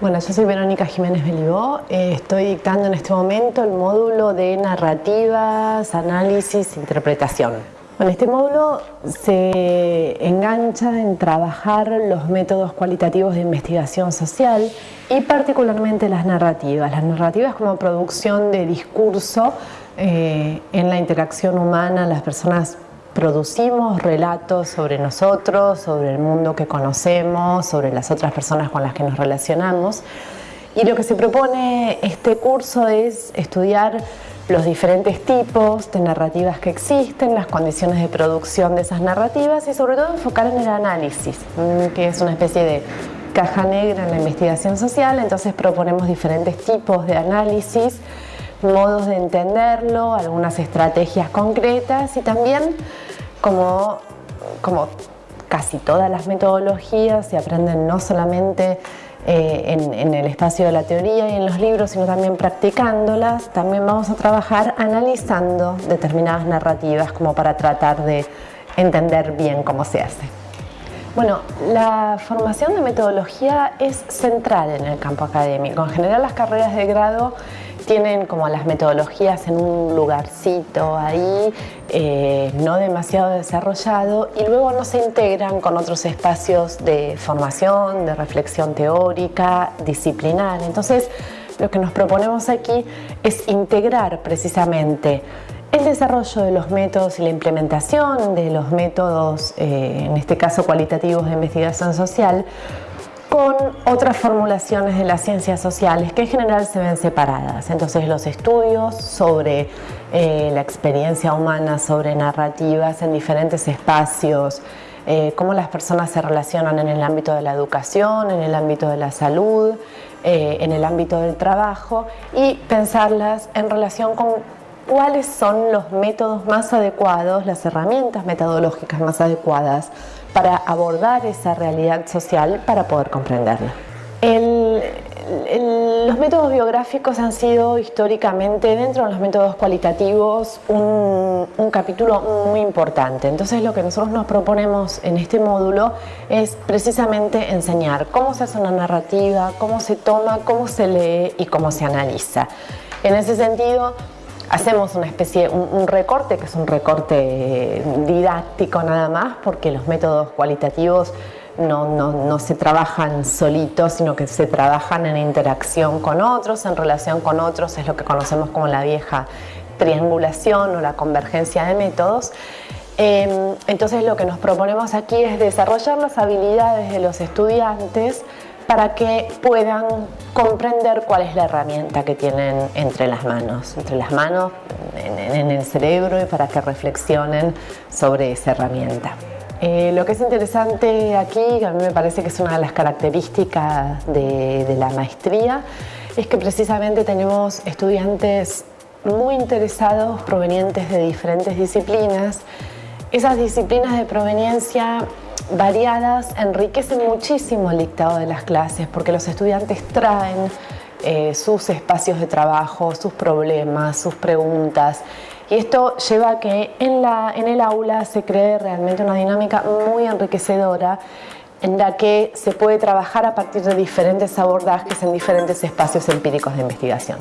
Bueno, yo soy Verónica Jiménez Belibó, eh, estoy dictando en este momento el módulo de narrativas, análisis, interpretación. Bueno, este módulo se engancha en trabajar los métodos cualitativos de investigación social y particularmente las narrativas. Las narrativas como producción de discurso eh, en la interacción humana, las personas producimos relatos sobre nosotros, sobre el mundo que conocemos, sobre las otras personas con las que nos relacionamos. Y lo que se propone este curso es estudiar los diferentes tipos de narrativas que existen, las condiciones de producción de esas narrativas y sobre todo enfocar en el análisis, mm, que es una especie de caja negra en la investigación social, entonces proponemos diferentes tipos de análisis, modos de entenderlo, algunas estrategias concretas y también como, como casi todas las metodologías se aprenden no solamente eh, en, en, el espacio de la teoría y en los libros, sino también practicándolas, también vamos a trabajar analizando determinadas narrativas como para tratar de entender bien cómo se hace. Bueno, la formación de metodología es central en el campo académico. En general las carreras de grado tienen como las metodologías en un lugarcito ahí, eh, no demasiado desarrollado y luego no se integran con otros espacios de formación, de reflexión teórica, disciplinar. Entonces, lo que nos proponemos aquí es integrar precisamente el desarrollo de los métodos y la implementación de los métodos, eh, en este caso cualitativos de investigación social, con otras formulaciones de las ciencias sociales que en general se ven separadas. Entonces los estudios sobre eh, la experiencia humana, sobre narrativas en diferentes espacios, eh, cómo las personas se relacionan en el ámbito de la educación, en el ámbito de la salud, en el ámbito del trabajo y pensarlas en relación con cuáles son los métodos más adecuados, las herramientas metodológicas más adecuadas para abordar esa realidad social para poder comprenderla. los métodos biográficos han sido históricamente, dentro de los métodos cualitativos, un, un, capítulo muy importante. Entonces lo que nosotros nos proponemos en este módulo es precisamente enseñar cómo se hace una narrativa, cómo se toma, cómo se lee y cómo se analiza. En ese sentido, hacemos una especie, un, recorte que es un recorte didáctico nada más porque los métodos cualitativos no, no, se trabajan solitos, sino que se trabajan en interacción con otros, en relación con otros, es lo que conocemos como la vieja triangulación o la convergencia de métodos. Em, entonces lo que nos proponemos aquí es desarrollar las habilidades de los estudiantes para que puedan comprender cuál es la herramienta que tienen entre las manos, entre las manos, en, el cerebro y para que reflexionen sobre esa herramienta. Eh, lo que es interesante aquí, a mí me parece que es una de las características de la maestría, es que precisamente tenemos estudiantes muy interesados provenientes de diferentes disciplinas. Esas disciplinas de proveniencia variadas enriquecen muchísimo el dictado de las clases porque los estudiantes traen eh, sus espacios de trabajo, sus problemas, sus preguntas y esto lleva a que en, la, en el aula se cree realmente una dinámica muy enriquecedora en la que se puede trabajar a partir de diferentes abordajes en diferentes espacios empíricos de investigación.